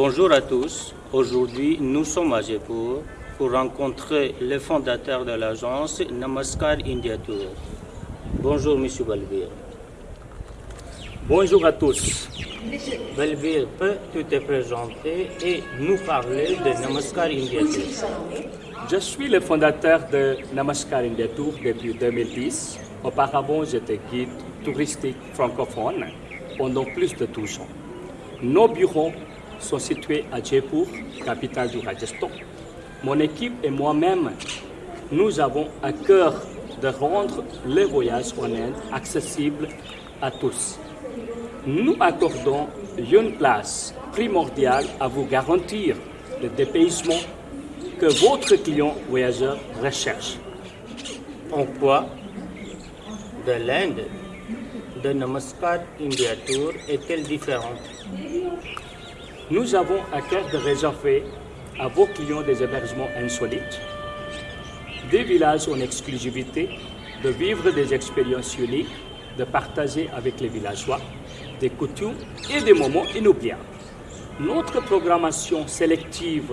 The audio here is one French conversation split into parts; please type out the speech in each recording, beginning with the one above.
Bonjour à tous. Aujourd'hui, nous sommes à Jaipur pour rencontrer le fondateur de l'agence Namaskar India Tour. Bonjour, Monsieur Balbir. Bonjour à tous. Balbir, peux-tu te présenter et nous parler de Namaskar India Tour? Je suis le fondateur de Namaskar India Tour depuis 2010. Auparavant, j'étais guide touristique francophone pendant plus de 12 ans. Nos bureaux sont situés à Jaipur, capitale du Rajasthan. Mon équipe et moi-même, nous avons à cœur de rendre les voyages en Inde accessibles à tous. Nous accordons une place primordiale à vous garantir le dépaysement que votre client voyageur recherche. En quoi? De l'Inde de Namaskar India Tour est-elle différente? Nous avons à cœur de réserver à vos clients des hébergements insolites, des villages en exclusivité, de vivre des expériences uniques, de partager avec les villageois des coutumes et des moments inoubliables. Notre programmation sélective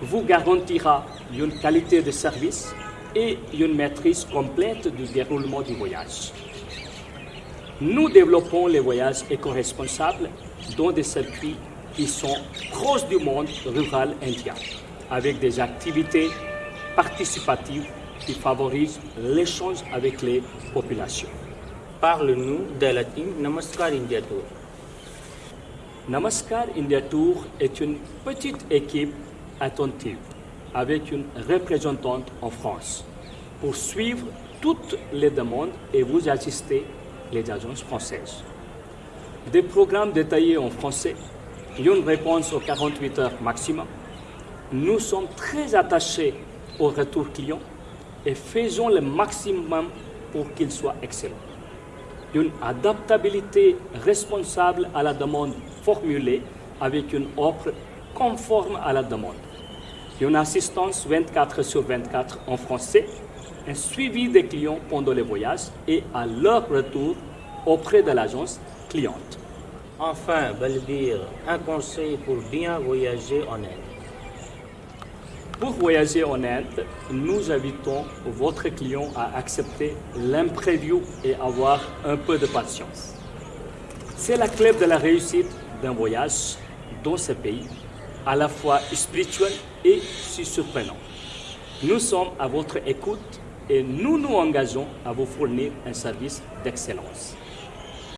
vous garantira une qualité de service et une maîtrise complète du déroulement du voyage. Nous développons les voyages éco-responsables dans des circuits qui sont proches du monde rural indien, avec des activités participatives qui favorisent l'échange avec les populations. Parle-nous de la team Namaskar India Tour. Namaskar India Tour est une petite équipe attentive avec une représentante en France pour suivre toutes les demandes et vous assister les agences françaises. Des programmes détaillés en français, une réponse aux 48 heures maximum. Nous sommes très attachés au retour client et faisons le maximum pour qu'il soit excellent. Une adaptabilité responsable à la demande formulée avec une offre conforme à la demande. Une assistance 24 sur 24 en français un suivi des clients pendant les voyages et à leur retour auprès de l'agence cliente. Enfin, Balbir, un conseil pour bien voyager en Inde. Pour voyager en Inde, nous invitons votre client à accepter l'imprévu et avoir un peu de patience. C'est la clé de la réussite d'un voyage dans ce pays, à la fois spirituel et surprenant. Nous sommes à votre écoute et nous nous engageons à vous fournir un service d'excellence.